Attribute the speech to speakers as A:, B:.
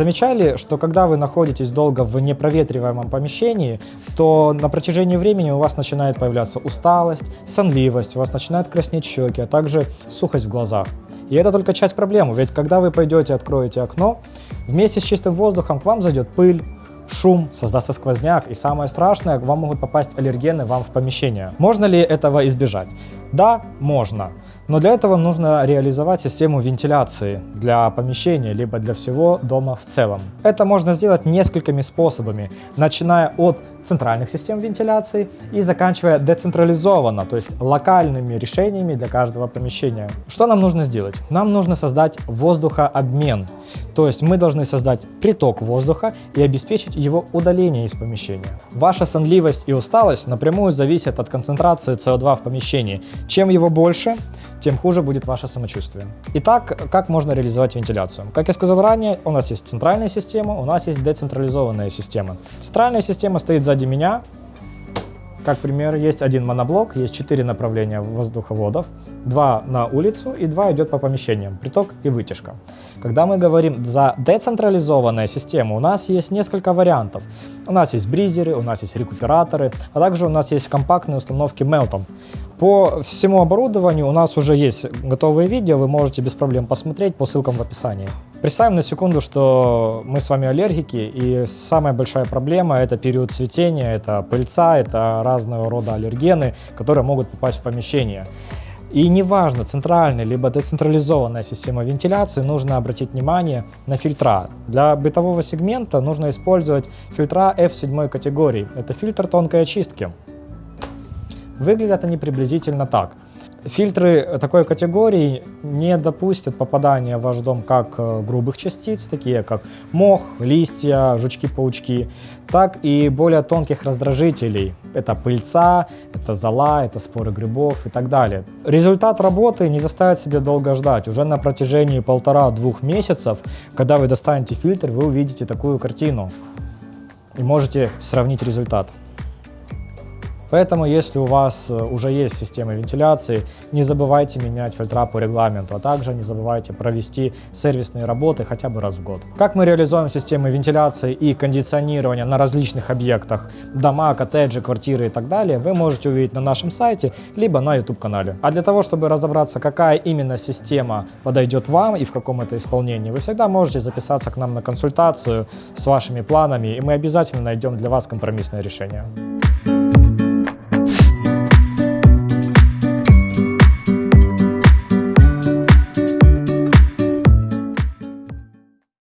A: Замечали, что когда вы находитесь долго в непроветриваемом помещении, то на протяжении времени у вас начинает появляться усталость, сонливость, у вас начинают краснеть щеки, а также сухость в глазах. И это только часть проблемы, ведь когда вы пойдете откроете окно, вместе с чистым воздухом к вам зайдет пыль, шум, создастся сквозняк, и самое страшное, вам могут попасть аллергены вам в помещение. Можно ли этого избежать? Да, можно. Но для этого нужно реализовать систему вентиляции для помещения, либо для всего дома в целом. Это можно сделать несколькими способами, начиная от центральных систем вентиляции и заканчивая децентрализованно, то есть локальными решениями для каждого помещения. Что нам нужно сделать? Нам нужно создать воздухообмен, то есть мы должны создать приток воздуха и обеспечить его удаление из помещения. Ваша сонливость и усталость напрямую зависят от концентрации СО2 в помещении. Чем его больше, тем хуже будет ваше самочувствие. Итак, как можно реализовать вентиляцию? Как я сказал ранее, у нас есть центральная система, у нас есть децентрализованная система. Центральная система стоит сзади меня, как пример, есть один моноблок, есть четыре направления воздуховодов, два на улицу и два идет по помещениям, приток и вытяжка. Когда мы говорим за децентрализованную систему, у нас есть несколько вариантов. У нас есть бризеры, у нас есть рекуператоры, а также у нас есть компактные установки Melton. По всему оборудованию у нас уже есть готовые видео, вы можете без проблем посмотреть по ссылкам в описании. Представим на секунду, что мы с вами аллергики, и самая большая проблема это период цветения, это пыльца, это разного рода аллергены, которые могут попасть в помещение. И неважно, центральная либо децентрализованная система вентиляции, нужно обратить внимание на фильтра. Для бытового сегмента нужно использовать фильтра F7 категории. Это фильтр тонкой очистки. Выглядят они приблизительно так. Фильтры такой категории не допустят попадания в ваш дом как э, грубых частиц, такие как мох, листья, жучки-паучки, так и более тонких раздражителей. Это пыльца, это зола, это споры грибов и так далее. Результат работы не заставит себя долго ждать. Уже на протяжении полтора-двух месяцев, когда вы достанете фильтр, вы увидите такую картину и можете сравнить результат. Поэтому, если у вас э, уже есть система вентиляции, не забывайте менять фильтра по регламенту, а также не забывайте провести сервисные работы хотя бы раз в год. Как мы реализуем системы вентиляции и кондиционирования на различных объектах, дома, коттеджи, квартиры и так далее, вы можете увидеть на нашем сайте, либо на YouTube-канале. А для того, чтобы разобраться, какая именно система подойдет вам и в каком это исполнении, вы всегда можете записаться к нам на консультацию с вашими планами, и мы обязательно найдем для вас компромиссное решение.